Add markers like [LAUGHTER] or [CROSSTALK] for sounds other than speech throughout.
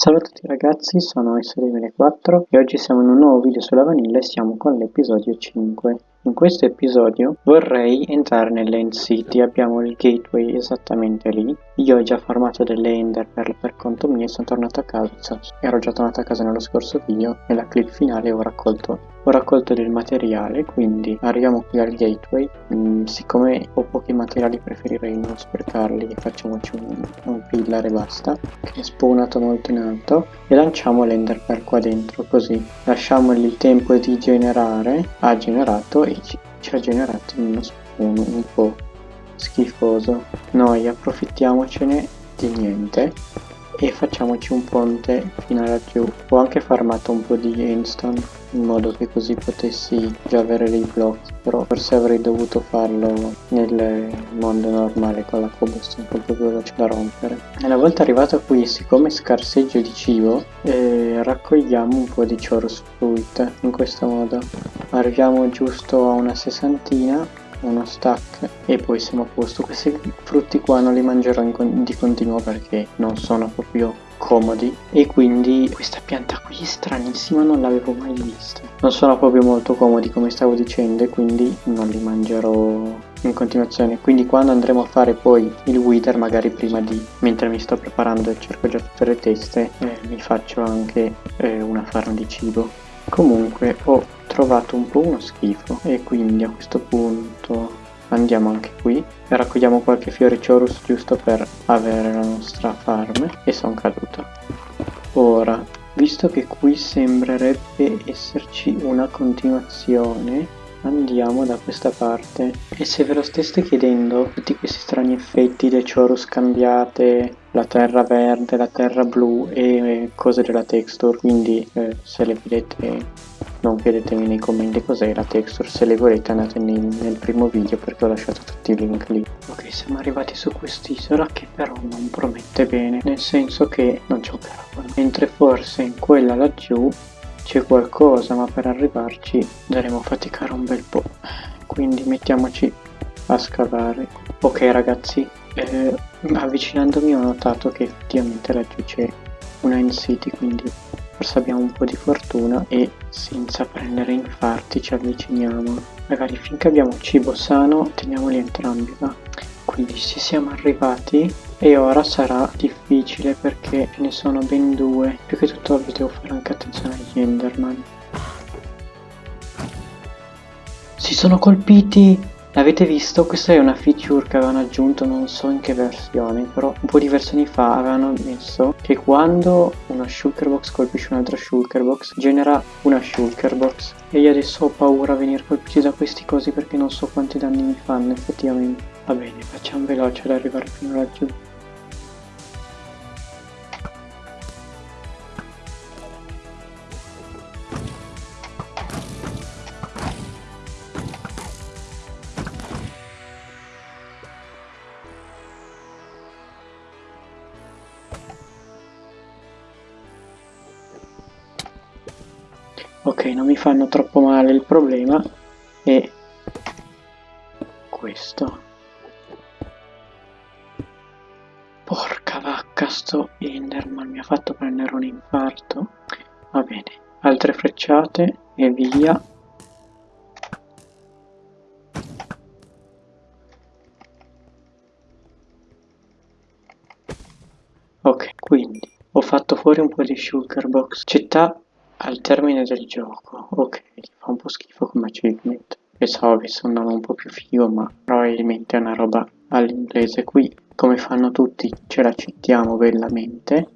Salve a tutti ragazzi, sono S2004 e oggi siamo in un nuovo video sulla vanilla e siamo con l'episodio 5. In questo episodio vorrei entrare nell'End City, abbiamo il gateway esattamente lì. Io ho già farmato delle Ender per, per conto mio e sono tornato a casa, ero già tornato a casa nello scorso video, nella clip finale ho raccolto, ho raccolto del materiale, quindi arriviamo qui al gateway. Mm, siccome ho pochi materiali preferirei non sprecarli facciamoci un, un pillar e basta, che è spawnato molto in alto, e lanciamo l'Ender per qua dentro, così lasciamogli il tempo di generare, ha generato e ci, ci ha generato uno spawn un po' schifoso. Noi approfittiamocene di niente e facciamoci un ponte fino a laggiù ho anche farmato un po' di endstone in modo che così potessi già avere dei blocchi però forse avrei dovuto farlo nel mondo normale con la cobblestone più veloce da rompere. E una volta arrivato qui siccome scarseggio di cibo eh, raccogliamo un po' di chorus fruit in questo modo. Arriviamo giusto a una sessantina uno stack e poi siamo a posto. Questi frutti qua non li mangerò con di continuo perché non sono proprio comodi. E quindi questa pianta qui stranissima non l'avevo mai vista. Non sono proprio molto comodi come stavo dicendo e quindi non li mangerò in continuazione. Quindi quando andremo a fare poi il wither magari prima di mentre mi sto preparando e cerco già tutte le teste eh, mi faccio anche eh, una farm di cibo. Comunque ho trovato un po' uno schifo. E quindi a questo punto andiamo anche qui e raccogliamo qualche fiore chorus giusto per avere la nostra farm e sono caduto ora visto che qui sembrerebbe esserci una continuazione andiamo da questa parte. E se ve lo steste chiedendo tutti questi strani effetti le chorus cambiate la terra verde la terra blu e cose della texture quindi eh, se le vedete non chiedetemi nei commenti cos'è la texture, se le volete andate nel, nel, primo video perché ho lasciato tutti i link lì. Ok, siamo arrivati su quest'isola che però non promette bene, nel senso che non c'è un parabolo. Mentre forse in quella laggiù c'è qualcosa, ma per arrivarci dovremo faticare un bel po'. Quindi mettiamoci a scavare. Ok ragazzi, eh, avvicinandomi ho notato che effettivamente laggiù c'è una in city, quindi forse abbiamo un po' di fortuna e senza prendere infarti ci avviciniamo. Magari finché abbiamo cibo sano teniamoli entrambi va. Quindi ci siamo arrivati e ora sarà difficile perché ne sono ben due. Più che tutto devo fare anche attenzione agli enderman. Si sono colpiti L'avete visto? Questa è una feature che avevano aggiunto, non so in che versione, però un po' di versioni fa avevano messo che quando una shulkerbox colpisce un'altra shulkerbox genera una shulkerbox e io adesso ho paura a venire colpiti da questi cosi perché non so quanti danni mi fanno effettivamente. Va bene, facciamo veloce ad arrivare fino laggiù. Fanno troppo male il problema è questo. Porca vacca sto Enderman mi ha fatto prendere un infarto. Va bene altre frecciate e via. Ok quindi ho fatto fuori un po' di shulker box. Città al termine del gioco, ok, fa un po' schifo come achievement. Pensavo avesse un nome un po' più figo, ma probabilmente è una roba all'inglese. Qui, come fanno tutti, ce la citiamo bellamente.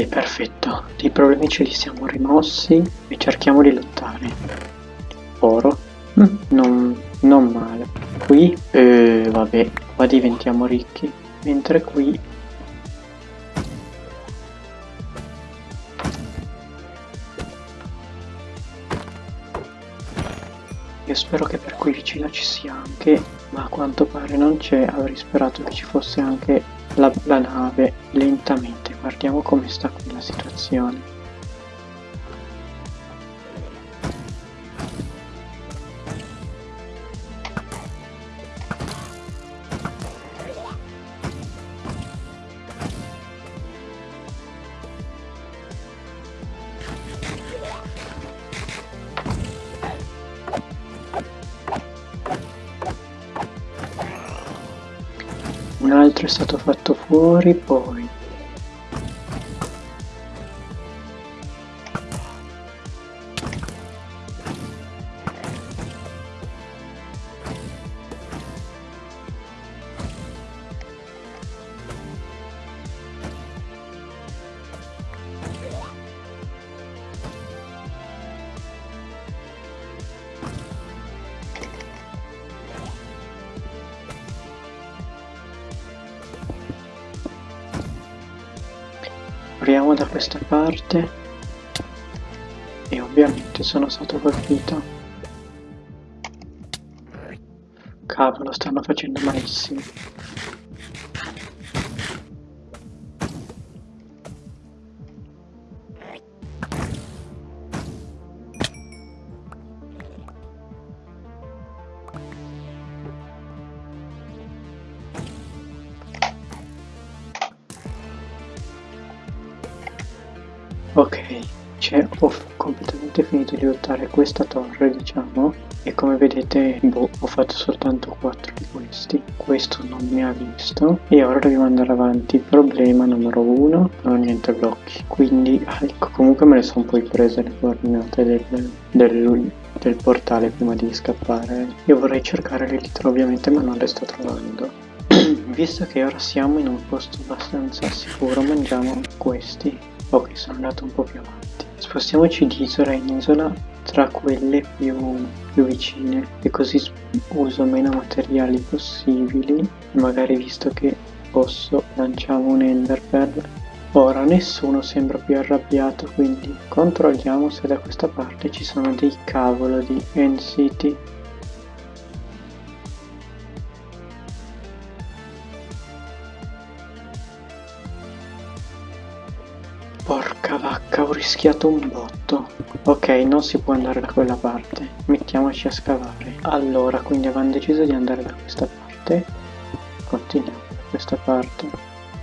Ok, perfetto. I problemi ce li siamo rimossi e cerchiamo di lottare. Oro. Mm, non, non male. Qui, eh, vabbè, qua diventiamo ricchi. mentre qui io spero che per qui vicino ci sia anche ma a quanto pare non c'è avrei sperato che ci fosse anche la, la nave lentamente. Guardiamo come sta qui la situazione è stato fatto fuori poi apriamo da questa parte. E ovviamente sono stato colpito. Cavolo stanno facendo malissimo ok cioè ho completamente finito di lottare questa torre diciamo e come vedete boh, ho fatto soltanto 4 di questi. Questo non mi ha visto e ora dobbiamo andare avanti. Problema numero 1 non ho niente blocchi. Quindi ah, ecco comunque me ne sono poi prese le coordinate del, del, del portale prima di scappare. Io vorrei cercare l'elitra ovviamente ma non le sto trovando. [CLEARS THROAT] Visto che ora siamo in un posto abbastanza sicuro mangiamo questi Ok, sono andato un po' più avanti. Spostiamoci di isola in isola tra quelle più, più vicine e così uso meno materiali possibili. Magari visto che posso lanciamo un enderpearl. Ora nessuno sembra più arrabbiato quindi controlliamo se da questa parte ci sono dei cavolo di NCT Porca vacca, ho rischiato un botto. Ok, non si può andare da quella parte. Mettiamoci a scavare. Allora, quindi avevamo deciso di andare da questa parte. Continuiamo da questa parte.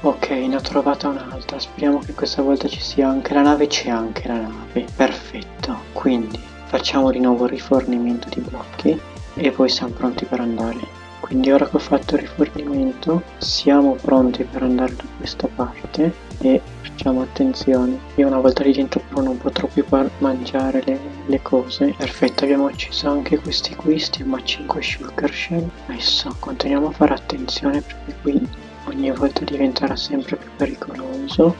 Ok, ne ho trovata un'altra. Speriamo che questa volta ci sia anche la nave. C'è anche la nave. Perfetto. Quindi facciamo di nuovo rifornimento di blocchi e poi siamo pronti per andare. Quindi ora che ho fatto il rifornimento siamo pronti per andare da questa parte e facciamo attenzione. Io una volta lì dentro però non potrò più mangiare le, le, cose. Perfetto abbiamo acceso anche questi qui stiamo a 5 sugar shell. Adesso continuiamo a fare attenzione perché qui ogni volta diventerà sempre più pericoloso.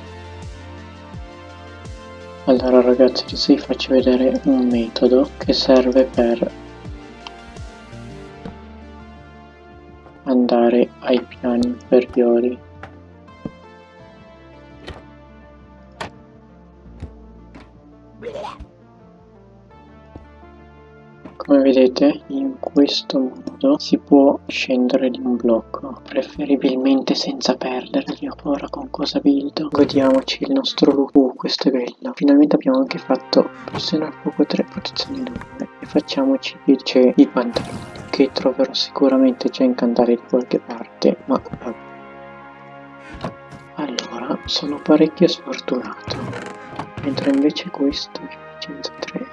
Allora ragazzi adesso vi faccio vedere un metodo che serve per andare ai piani inferiori Come vedete in questo modo si può scendere di un blocco, preferibilmente senza perderli ora con cosa build. Godiamoci il nostro look, uh, questo è bello. Finalmente abbiamo anche fatto pressione al fuoco 3, protezione 2 e facciamoci invece i pantaloni che troverò sicuramente già incantati da qualche parte, ma. Allora, sono parecchio sfortunato, mentre invece questo efficienza 3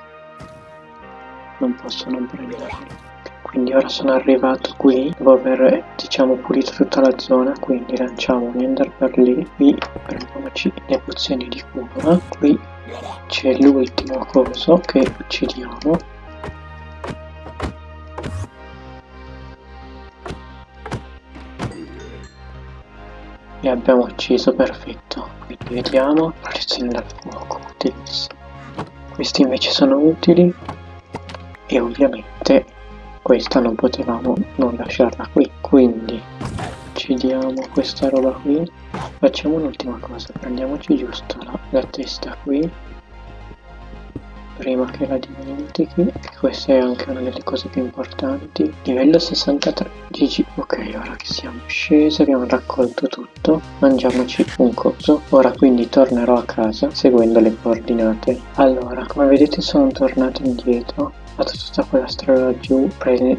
non posso non prenderli quindi ora sono arrivato qui dopo aver diciamo pulito tutta la zona quindi lanciamo un ender per lì qui prendiamoci le pozioni di cura qui c'è l'ultimo coso che uccidiamo e abbiamo ucciso perfetto. Quindi vediamo protezione dal fuoco utilissimo. Questi invece sono utili. E ovviamente questa non potevamo non lasciarla qui. Quindi ci ci diamo questa roba qui. Facciamo un'ultima cosa. Prendiamoci giusto la, la testa qui prima che la dimentichi che questa è anche una delle cose più importanti. Livello 63 GG ok ora che siamo scesi abbiamo raccolto tutto mangiamoci un coso. Ora quindi tornerò a casa seguendo le coordinate. Allora come vedete sono tornato indietro fatto tutta quella strada laggiù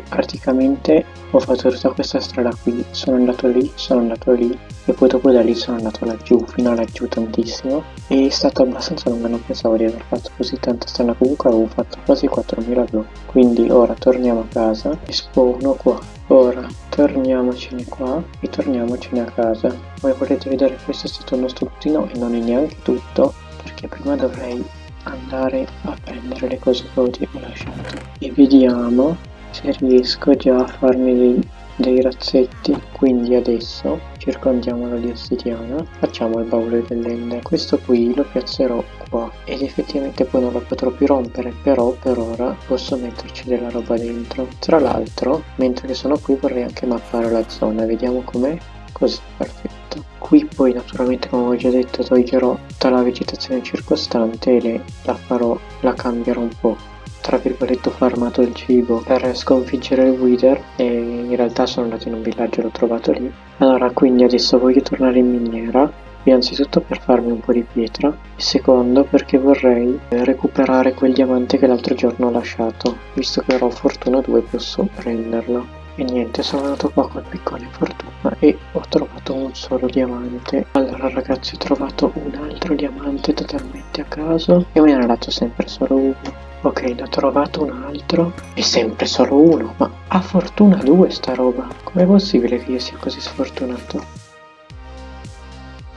praticamente ho fatto tutta questa strada qui. Sono andato lì sono andato lì e poi dopo da lì sono andato laggiù fino a laggiù tantissimo. E è stato abbastanza lungo non pensavo di aver fatto così tanta strada. Comunque avevo fatto quasi 4000 blocchi quindi ora torniamo a casa e spawno qua. Ora torniamocene qua e torniamocene a casa. Come potete vedere questo è stato il nostro bottino e non è neanche tutto perché prima dovrei andare a prendere le cose che ho lasciato. E vediamo se riesco già a farmi dei, dei razzetti. Quindi adesso circondiamolo di ossidiana facciamo il baule dell'ender questo qui lo piazzerò qua. Ed effettivamente poi non lo potrò più rompere però per ora posso metterci della roba dentro. Tra l'altro mentre sono qui vorrei anche mappare la zona. Vediamo com'è così perfetto. Qui poi naturalmente come ho già detto toglierò tutta la vegetazione circostante e la farò la cambierò un po' tra virgolette ho farmato il cibo per sconfiggere il wither e in realtà sono andato in un villaggio e l'ho trovato lì. Allora quindi adesso voglio tornare in miniera innanzitutto per farmi un po' di pietra e secondo perché vorrei recuperare quel diamante che l'altro giorno ho lasciato visto che ero fortuna 2 posso prenderlo e niente sono andato qua col piccone fortuna e ho trovato un solo diamante. Allora ragazzi ho trovato un altro diamante totalmente a caso e me ne ha dato sempre solo uno. Ok ne ho trovato un altro e sempre solo uno ma ha fortuna 2 sta roba. Com'è possibile che io sia così sfortunato?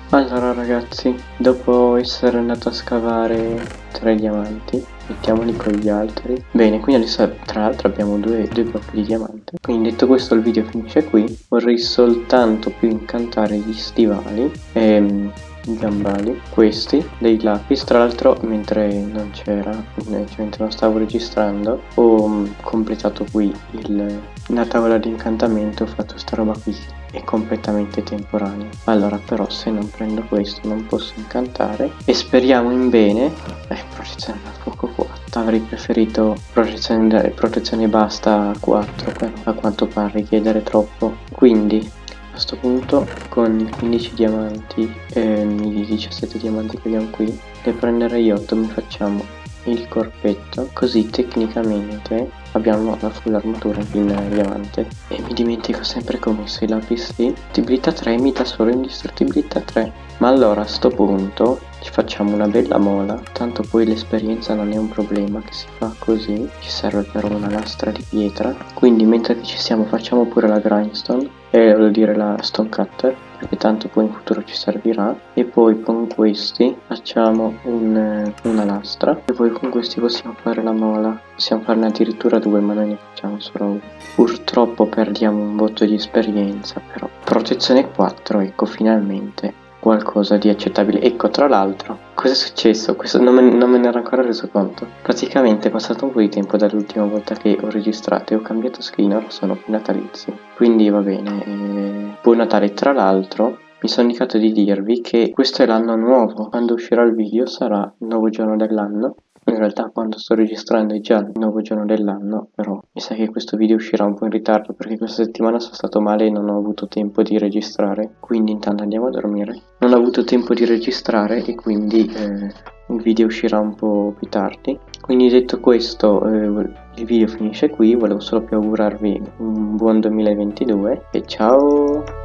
Allora ragazzi, dopo essere andato a scavare tre diamanti, mettiamoli con gli altri. Bene, quindi adesso tra l'altro abbiamo due, due blocchi di diamante. Quindi detto questo il video finisce qui. Vorrei soltanto più incantare gli stivali ehm, gambali, questi, dei lapis. Tra l'altro mentre non c'era, cioè mentre non stavo registrando, ho mm, completato qui il, la tavola di incantamento, ho fatto sta roba qui è completamente temporaneo allora però se non prendo questo non posso incantare e speriamo in bene eh protezione da fuoco 4 avrei preferito protezione, protezione basta a 4 però a quanto pare richiedere troppo. Quindi a questo punto con i 15 diamanti e i 17 diamanti che abbiamo qui ne prenderei 8 mi facciamo il corpetto. Così tecnicamente abbiamo la full armatura in diamante. E mi dimentico sempre come se lapis lì indistruttibilità 3 mi dà solo indistruttibilità 3 ma allora a sto punto ci facciamo una bella mola. Tanto poi l'esperienza non è un problema che si fa così ci serve però una lastra di pietra. Quindi mentre ci siamo facciamo pure la grindstone e vuol dire la stone cutter perché tanto poi in futuro ci servirà. E poi con questi facciamo un, una lastra. E poi con questi possiamo fare la mola. Possiamo farne addirittura due ma noi ne facciamo solo uno purtroppo perdiamo un botto di esperienza però. Protezione 4 ecco finalmente qualcosa di accettabile. Ecco, tra l'altro, cosa è successo? Questo non me, non me, ne ero ancora reso conto. Praticamente è passato un po' di tempo dall'ultima volta che ho registrato e ho cambiato skin, ora sono più natalizi. Quindi va bene, eh, buon Natale. Tra l'altro, mi sono indicato di dirvi che questo è l'anno nuovo. Quando uscirà il video sarà il nuovo giorno dell'anno in realtà quando sto registrando è già il nuovo giorno dell'anno, però mi sa che questo video uscirà un po' in ritardo perché questa settimana sono stato male e non ho avuto tempo di registrare, quindi intanto andiamo a dormire. Non ho avuto tempo di registrare e quindi eh, il video uscirà un po' più tardi. Quindi detto questo, eh, il video finisce qui, volevo solo più augurarvi un buon 2022 e ciao!